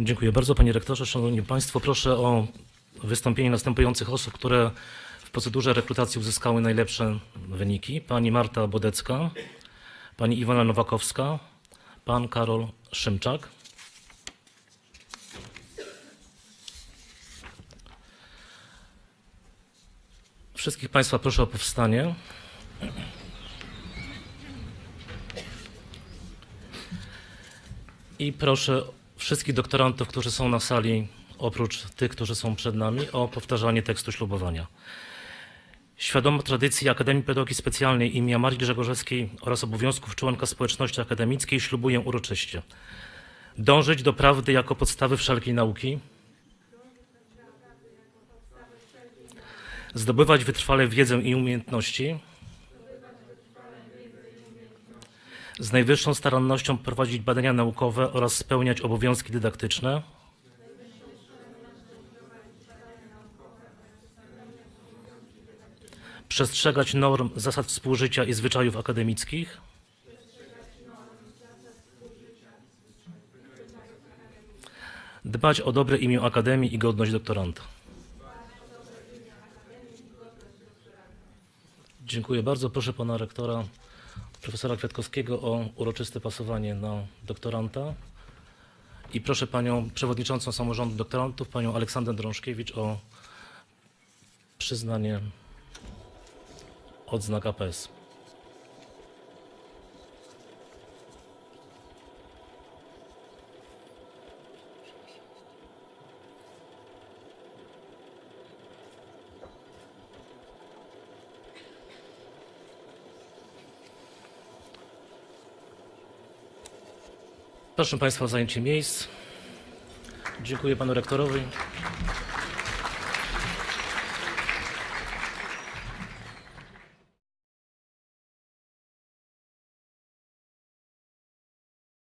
Dziękuję bardzo panie rektorze. Szanowni państwo, proszę o wystąpienie następujących osób, które w procedurze rekrutacji uzyskały najlepsze wyniki. Pani Marta Bodecka, pani Iwona Nowakowska, pan Karol Szymczak. Wszystkich państwa proszę o powstanie. I proszę wszystkich doktorantów, którzy są na sali, oprócz tych, którzy są przed nami, o powtarzanie tekstu ślubowania. Świadomo tradycji Akademii Pedagogiki Specjalnej im. Marii Grzegorzewskiej oraz obowiązków członka społeczności akademickiej ślubuję uroczyście. Dążyć do prawdy jako podstawy wszelkiej nauki. Zdobywać wytrwale wiedzę i umiejętności. Z najwyższą starannością prowadzić badania naukowe oraz spełniać obowiązki dydaktyczne. Przestrzegać norm, zasad współżycia i zwyczajów akademickich. Dbać o dobre imię Akademii i godność doktoranta. Dziękuję bardzo. Proszę pana rektora profesora Kwiatkowskiego o uroczyste pasowanie na doktoranta. I proszę panią przewodniczącą samorządu doktorantów, panią Aleksandrę Drążkiewicz o przyznanie odznak APS. Proszę Państwa o zajęcie miejsc. Dziękuję Panu Rektorowi.